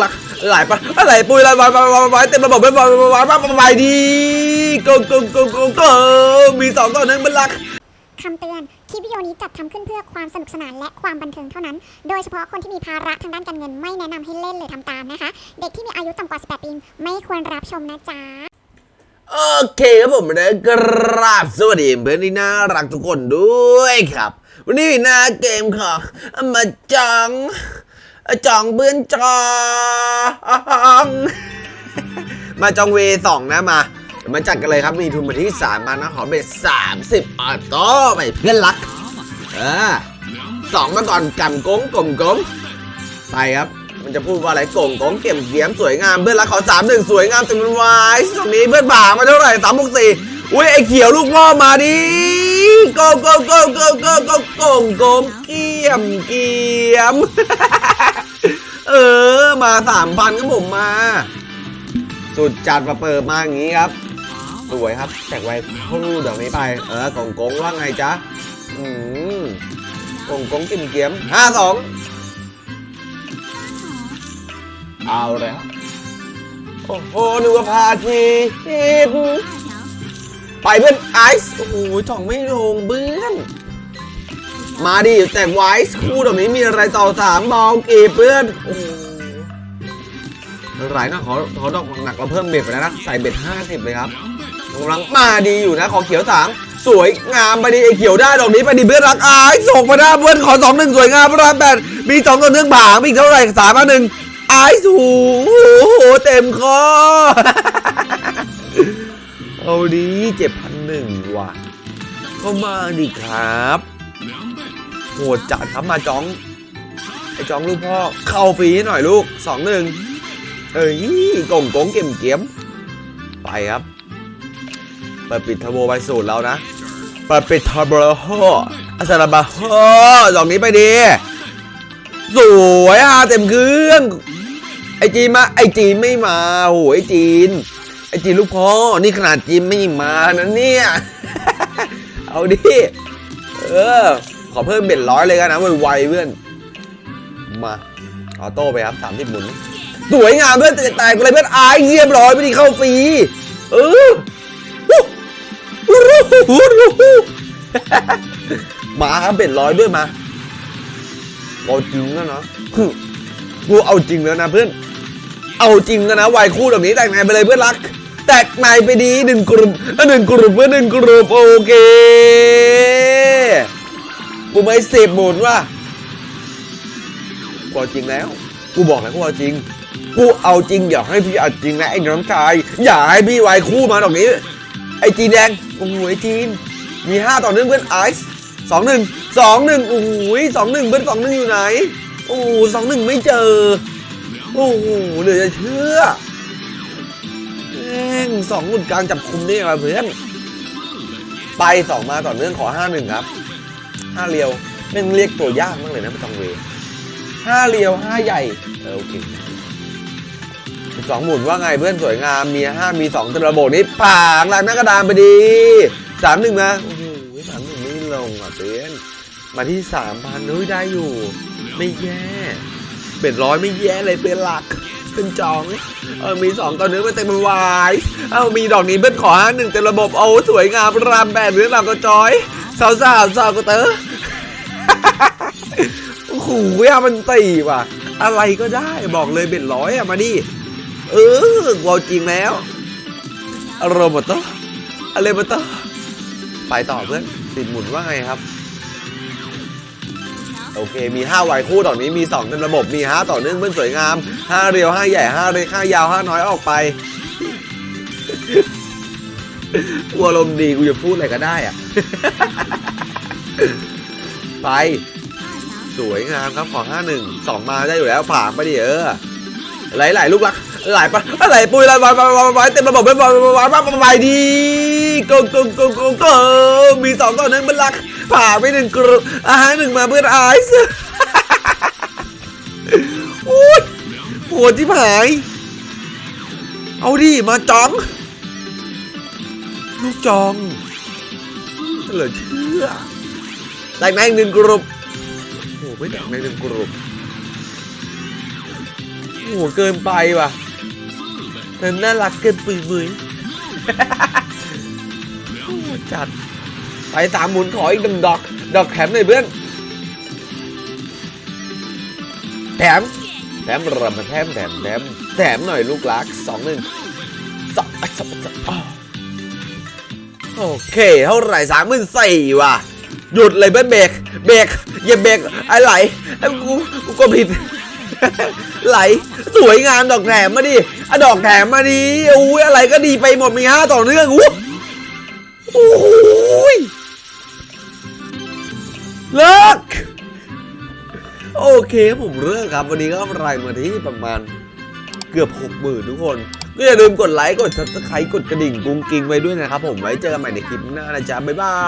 หลักหลายปะอะไรปุยอะไรวายวายวายวายเต็มระบบไปวายวายวายวายวายดีโกโกโกโกโกมีสองต่อหนึ่งเป็นหลักคำเตือน คลิปวิดีโอนี้จัดทำขึ้นเพื่อความสนุกสนานและความบันเทิงเท่านั้น โดยเฉพาะคนที่มีภาระทางด้านการเงินไม่แนะนำให้เล่นหรือทำตามนะคะ เด็กที่มีอายุต่ำกว่า 18 ปีไม่ควรรับชมนะจ๊ะ โอเคครับผมนะกราบสวัสดีเพื่อนที่น่ารักทุกคนด้วยครับ วันนี้น้าเกมของมาจัง จองเบือนจอง มาจองเวสองนะมามาจัดกันเลยครับมีทุนมาที่สามพันนะขอเป็ดสามสิบออโต้ไปเพื่อนรักเออสองมาก่อนกำกงกลมกงไปครับ มันจะพูดว่าอะไรกงกงเกี่ยมเกี่ยมสวยงามเพื่อนรักขอสามหนึ่งสวยงามจำมันวายตรงนี้เพื่อนบ่ามาเท่าไหร่สามหกสี่อุ้ยไอเขียวลูกพ่อมาดิโกโกโกโกโกโกโกงกงเกี่ยมเกี่ยม เออ มาสามพันครับผมมา สุดจัดมาเปิดมาอย่างนี้ครับ สวยครับแจกไว้เข้าเดี๋ยวนี้ไป เออกงกงว่าไงจ๊ะ อืมกงกงกิมเกียมห้าสองเอาแล้วโอ้โหนึกว่าพาทีไปเพื่อนไอซ์ โอ้โหจ่องไม่ลงเพื่อน มาดิแตกไวส์คู่ตรงนี้มีอะไรต่อสามบอลกีบเพื่อนโอ้โหหลายนะขอขอดอกหนักเราเพิ่มเบ็ดไปแล้วนะ ใส่เบ็ดห้าสิบเลยครับกำลังมาดีอยู่นะขอเขียวสามสวยงามไปดีไอเขียวได้ดอกนี้ไปดีเพื่อนรักอายส่งมาได้เพื่อนขอสองหนึ่งสวยงามพระรามแปดมีสองตัวเนื่องผางมีอีกเท่าไหร่สามหนึ่งอายสูโอ้โหเต็มคอเอาดีเจ็ดพันหนึ่งว่ะก็มาดิครับ โหดจัดครับมาจ้องไอ้จ้องลูกพ่อเข้าฟรีหน่อยลูกสองหนึ่งเอ้ยกงกงเก็มเกียมไปครับเปิดปิดเทอร์โบไปสูตรแล้วนะเปิดปิดเทอร์โบโฮอาซาลาบาโฮดอกนี้ไปดีสวยอะเต็มเครื่องไอจีนมาไอจีนไม่มาโหไอจีนไอจีนลูกพ่อนี่ขนาดจีนไม่มานะเนี่ยเอาดิเออ ขอเพิ่มเบ็ดร้อยเลยกันนะไวๆเพื่อน มา ออโต้ไปครับสามสิบหมุน สวยงามเพื่อนแตกเลยเพื่อนอายเรียบร้อยไม่ได้เข้าฟรี เออวู้วู้วู้มาครับเบ็ดร้อยด้วยมาเอาจริงแล้วเนาะกูเอาจริงแล้วนะเพื่อน เอาจริงแล้วนะวายคู่แบบนี้แตกในไปเลยเพื่อนรัก แตกในไปดีหนึ่งกลุ่มหนึ่งกลุ่มเพื่อนหนึ่งกลุ่มโอเค กูไม่สิบหมุนว่ะกูเอาจริงแล้ว กูบอกแล้วกูเอาจริง กูเอาจริงอย่าให้พี่เอาจริงนะไอ้น้องชาย อย่าให้พี่วายคู่มาตรงนี้ ไอ้จีนแดง โอ้โหไอ้จีน มีห้าต่อหนึ่งเพื่อนไอซ์สองหนึ่งสองหนึ่งโอ้โหสองหนึ่งเพื่อนสองหนึ่งอยู่ไหน โอ้โหสองหนึ่งไม่เจอ โอ้โหเหลือจะเชื่อแม่งสองหมุนกลางจับคุมได้ยังไงเพื่อน ไปสองมาต่อเนื่องขอห้าหนึ่งครับ ห้าเรียวแม่งเรียกตัวยากมากเลยนะประจองเวห้าเรียวห้าใหญ่เออโอเคสองหมุนว่าไงเพื่อนสวยงามมีห้ามีสองตระโบนี้ผ่างหลังหน้ากระดานไปดีสามหนึ่งนะโอ้โหสามหนึ่งไม่ลงอะเพื่อนมาที่สามพันเฮ้ยได้อยู่ ไม่แย่เป็นร้อยไม่แย่เลยเป็นหลักเป็นจองเออมีสองตัวเนื้อมาเต็มวาย เอ้ามีดอกนี้เบิ้ลขอห้าหนึ่งเต็มระบบโอ้สวยงามรามแปดเรื่องราวก็จอย สาวสาวสาวก็เตอโอ้โหอะมันตีว่ะ อะไรก็ได้บอกเลยเป็นร้อยอะมาดิเออเอาจริงแล้วอารมณ์มาต่ออะไรมาต่อไปต่อเพื่อนติดหมุนว่าไงครับ โอเคมี5ไวคู่ต่อนนี้มี2เต็มระบบมี5ต่อเนื่องเพื่อนสวยงาม5เรียว5ใหญ่5เล็ก5ยาว5น้อยออกไป กูอารมณ์ดีกูจะพูดอะไรก็ได้อะไป สวยงามครับขอ5 1 2มาได้อยู่แล้วผ่านไปดิเออหลไหลๆลูกรักหลไปไหลปุยหลายวายวายวายเต็มระบบเป็นวายวายวายวายวายดีโกโกโกโกโกงมีสองต่อหนึ่งเป็นหลักผ่าไปหนึ่งกรุอาหารหนึ่งมาเพื่อนไอซ์โอ้ยปวดที่หาย เอาดิมาจ้อง ลูกจองเหลือเชื่อแตกในหนึ่งกรุ๊ปโอ้ไม่แตกในหนึ่งกรุ๊ปโอ้เกินไปว่ะเธอน่ารักเกินปุยมุยโอ้โหจัดไปสามหมุนขออีกหนึ่งดอก ดอกแถมหน่อยเพื่อนแถมแถมรำมาแถมแถมแถมแถมหน่อยลูกรักสองหนึ่งสองสองสอง โอเค เท่าไหร่สามหมื่นสี่ว่ะ หยุดเลยเพื่อนเบรก เบรกอย่าเบรกไอ้ไหลไอ้กูกูก็ผิด ไหล สวยงามดอกแถมมาดิอะดอกแถมมาดิอุ้ยอะไรก็ดีไปหมดมีห้าต่อเนื่องอู้โอ้ยเลิกโอเคผมเลิกครับ วันนี้ก็กำไรมาที่ประมาณเกือบหกหมื่นทุกคน ก็อย่าลืมกดไลค์กด subscribe กดกระดิ่งกุ้งกิ้งไว้ด้วยนะครับผมไว้เจอกันใหม่ในคลิปหน้านะจ๊ะบ๊ายบาย